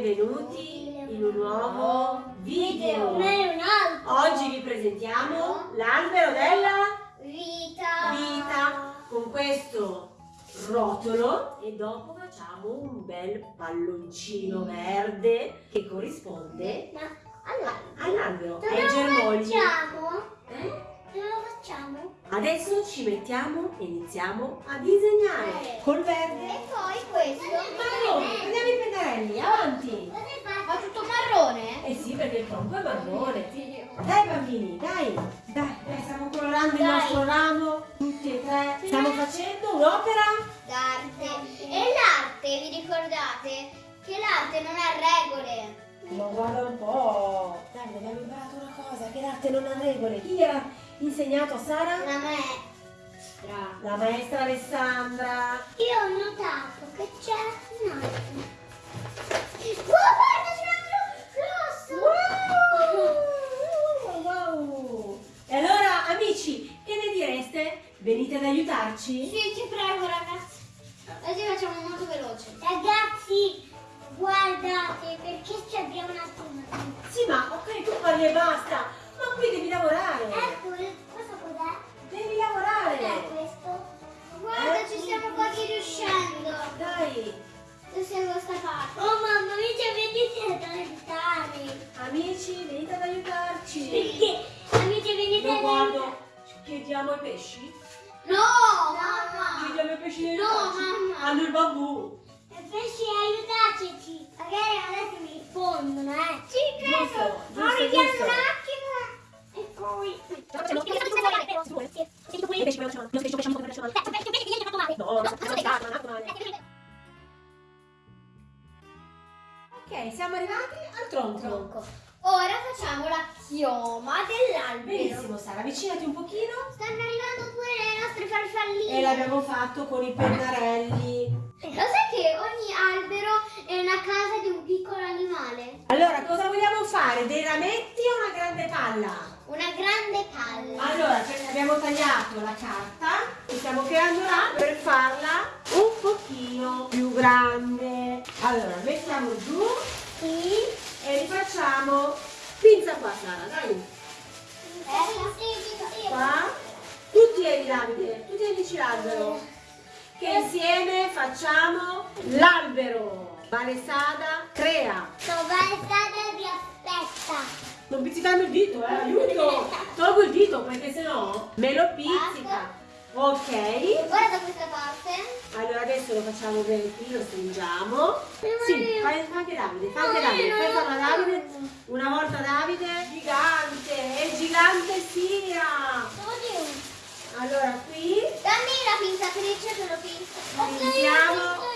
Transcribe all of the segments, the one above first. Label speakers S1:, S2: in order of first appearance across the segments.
S1: benvenuti in un nuovo video. Oggi vi presentiamo l'albero della
S2: Vita.
S1: vita con questo rotolo e dopo facciamo un bel palloncino verde che corrisponde all'albero,
S2: dove
S1: ai
S2: lo
S1: germogli.
S2: facciamo?
S1: Eh?
S2: Dove lo facciamo?
S1: Adesso ci mettiamo e iniziamo a disegnare col verde.
S2: E poi questo.
S1: Marrone, prendiamo i pennarelli, avanti.
S2: Ma tutto marrone?
S1: Eh sì, perché il tronco è marrone. Dai bambini, dai, dai, dai, stiamo colorando il
S2: Dai.
S1: nostro ramo, tutti e tre. Stiamo facendo un'opera
S2: D'arte. E l'arte, vi ricordate? Che l'arte non ha regole.
S1: Ma guarda un po'! Dai, abbiamo imparato una cosa, che l'arte non ha regole. Chi gliel'ha insegnato a Sara?
S2: Da me.
S1: La maestra Alessandra.
S2: Io ho notato che c'è Questa parte. Oh mamma mia, ci venite ad aiutare.
S1: amici, venite ad aiutarci.
S2: Perché? Amici, venite
S1: Io
S2: ad
S1: guardo, chiediamo ai pesci.
S2: No, mamma.
S1: Chiediamo ai pesci di
S2: No,
S1: aiutarci.
S2: mamma.
S1: Hanno il bambù.
S2: Pesci, aiutateci. Magari adesso mi rispondono, eh. Sì,
S1: Giusto, giusto,
S2: vediamo
S1: giusto. Ok, siamo arrivati al tronco.
S2: Ora facciamo la chioma dell'albero.
S1: Benissimo, Sara, avvicinati un pochino.
S2: Stanno arrivando pure le nostre farfalline.
S1: E l'abbiamo fatto con i pennarelli.
S2: Lo sai che ogni albero è una casa di un piccolo animale?
S1: Allora, cosa vogliamo fare? Dei rametti o una grande palla?
S2: Una grande palla.
S1: Allora, ce ne abbiamo tagliato la carta e stiamo creando là per farla un pochino più grande. Allora, mettiamo giù
S2: Sì.
S1: e rifacciamo pinza qua, Sara, dai.
S2: Eh,
S1: Qua. Tutti ai Davide, tutti amici l'albero. Che insieme facciamo l'albero. Valesada crea.
S2: Sovraestata vi aspetta.
S1: Non pizzicando il dito, eh, aiuto! Tolgo il dito perché sennò me lo pizzica. Ok,
S2: Guarda questa parte.
S1: allora adesso lo facciamo bene qui, lo stringiamo. Sì, fai fa anche Davide, fa anche Davide, fai farlo a Davide. Una volta Davide, gigante, e gigante sia!
S2: Oddio.
S1: Allora qui,
S2: Dammi la pinzatrice che lo pinzo.
S1: Pinziamo.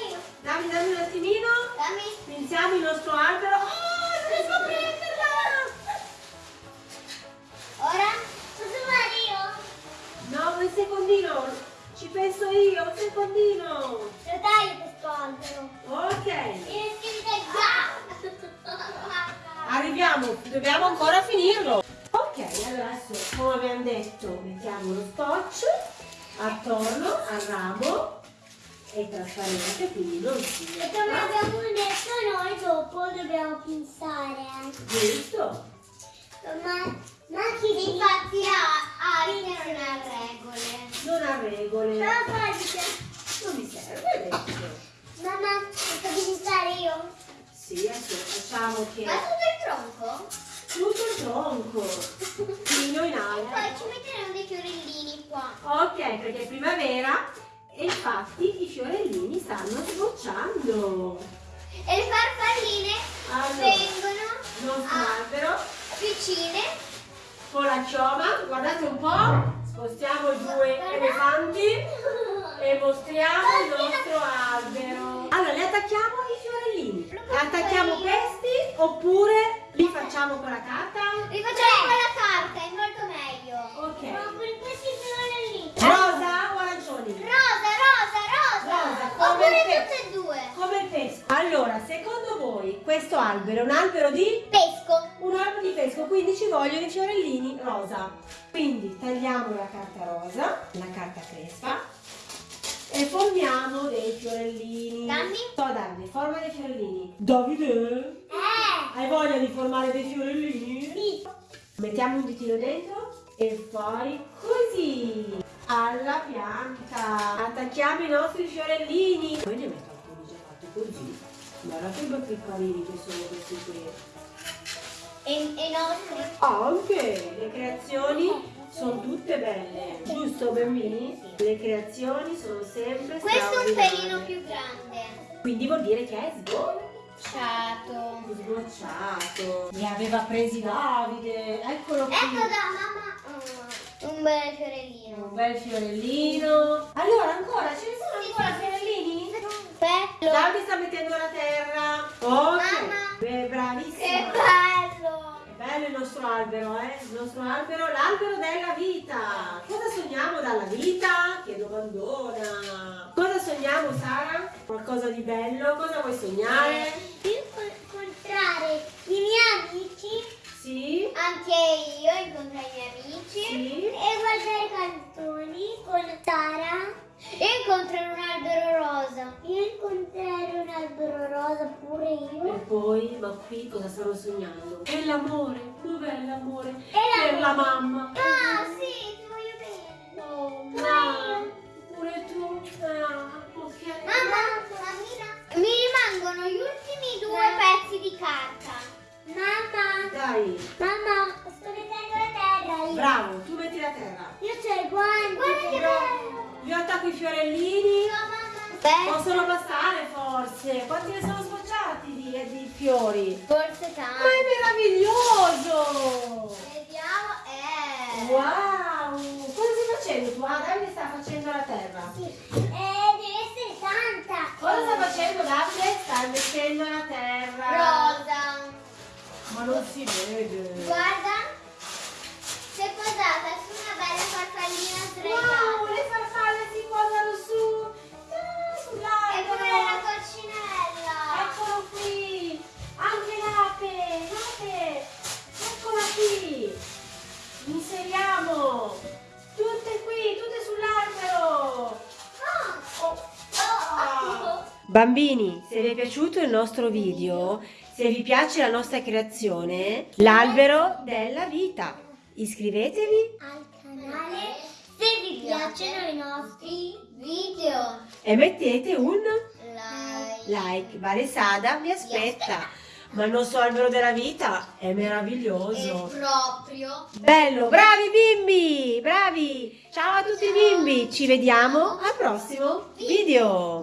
S2: Ok,
S1: arriviamo, dobbiamo ancora finirlo. Ok, allora adesso, come abbiamo detto, mettiamo lo scotch attorno al ramo. È trasparente, quindi non si
S2: E come abbiamo detto noi dopo dobbiamo pensare.
S1: Giusto?
S2: Ma, ma chi Infatti la arte non ha regole.
S1: Non ha regole.
S2: Però.
S1: Non mi serve adesso.
S2: Mamma, posso pensare io?
S1: Sì, adesso facciamo che
S2: Ma tutto il tronco?
S1: tutto il tronco, fino in
S2: E
S1: alto.
S2: poi ci metteremo dei fiorellini qua.
S1: Ok, perché è primavera e infatti i fiorellini stanno sbocciando.
S2: E le farfalline
S1: Allora,
S2: vengono Ah.
S1: albero
S2: vicine.
S1: con la chioma, guardate un po', spostiamo i due elefanti e mostriamo il nostro albero. Allora, le attacchiamo i fiorellini. Attacchiamo questi oppure li facciamo con la carta?
S2: Rifacciamo con la carta, è molto meglio.
S1: Ok.
S2: Ma con questi fiorellini.
S1: Rosa o arancioni?
S2: Rosa, rosa, rosa.
S1: Rosa, come
S2: Oppure
S1: te.
S2: tutte e due.
S1: Come il pesco. Allora, secondo voi questo albero è un albero di?
S2: Pesco.
S1: Un albero di pesco, quindi ci vogliono i fiorellini rosa. Quindi tagliamo la carta rosa, la carta crespa e formiamo dei fiorellini.
S2: Dammi.
S1: So Davide, forma dei fiorellini. Davide. Hai voglia di formare dei fiorellini?
S2: Sì.
S1: Mettiamo un ditino dentro e fai così alla pianta. Attacchiamo i nostri fiorellini. Poi ne metto alcuni già fatti così. Guarda che piccolini che sono questi qui.
S2: E, e nostri.
S1: Anche le creazioni sono tutte belle, giusto bambini? Le creazioni sono sempre
S2: Questo è un pelino più grande.
S1: Quindi vuol dire che è sgocciato.
S2: Ciato.
S1: Sgocciato. Li aveva presi Davide. Eccolo qui.
S2: Ecco da mamma. mm, un bel fiorellino.
S1: Un bel fiorellino. Allora, ancora, ce ne sono ancora fiorellini?
S2: Bello.
S1: Davide sta mettendo la terra. Ok.
S2: Mamma.
S1: Beh,
S2: Che
S1: bravissima.
S2: bello.
S1: È bello il nostro albero, eh? Il nostro albero, l'albero della vita. Cosa sogniamo dalla vita? Che domandona. Cosa sogniamo, Sara? Qualcosa di bello? Cosa vuoi sognare?
S2: Io incontrare i miei amici,
S1: Sì?
S2: anche io incontrare i miei amici
S1: Sì?
S2: e guardare canzoni con Sara e incontrare un albero rosa. Io incontrare un albero rosa pure
S1: E
S2: io.
S1: poi, ma qui cosa stanno sognando? È l'amore. Dov'è l'amore?
S2: l'amore.
S1: Per la mamma.
S2: Ah sì, Mamma,
S1: Dai,
S2: mamma, sto mettendo la terra io.
S1: bravo, tu metti la terra.
S2: Io c'ho i guanti. Guarda che bello.
S1: Io attacco i fiorellini.
S2: Bello.
S1: Possono passare forse. Quanti ne sono sbocciati di, di fiori?
S2: Forse
S1: Ma
S2: tanto.
S1: è meraviglioso!
S2: Vediamo. Eh.
S1: Wow! Cosa stai facendo tu? Ah, Davide sta facendo la terra.
S2: Sì. Eh, deve essere tanta.
S1: Cosa sta facendo Davide? Sta mettendo la terra. Ma non si vede.
S2: Guarda. Si è posata su una bella farfallina sdraiata.
S1: Wow, le farfalle si posano su. Ah,
S2: È
S1: sull'albero.
S2: come la coccinella.
S1: Eccolo qui! Anche l'ape! L'ape! Eccola qui! Inseriamo! Tutte qui, tutte sull'albero!
S2: Oh. Oh.
S1: Bambini, se vi è piaciuto il nostro video, se vi piace la nostra creazione, l'albero della vita, iscrivetevi
S2: Al canale se vi piacciono i nostri video.
S1: e mettete un
S2: Like.
S1: like. Vale Sada vi aspetta. Ma il nostro albero della vita è
S2: È
S1: meraviglioso.
S2: proprio
S1: Bello, bravi bimbi, bravi. Ciao a tutti i bimbi, ci vediamo al prossimo video.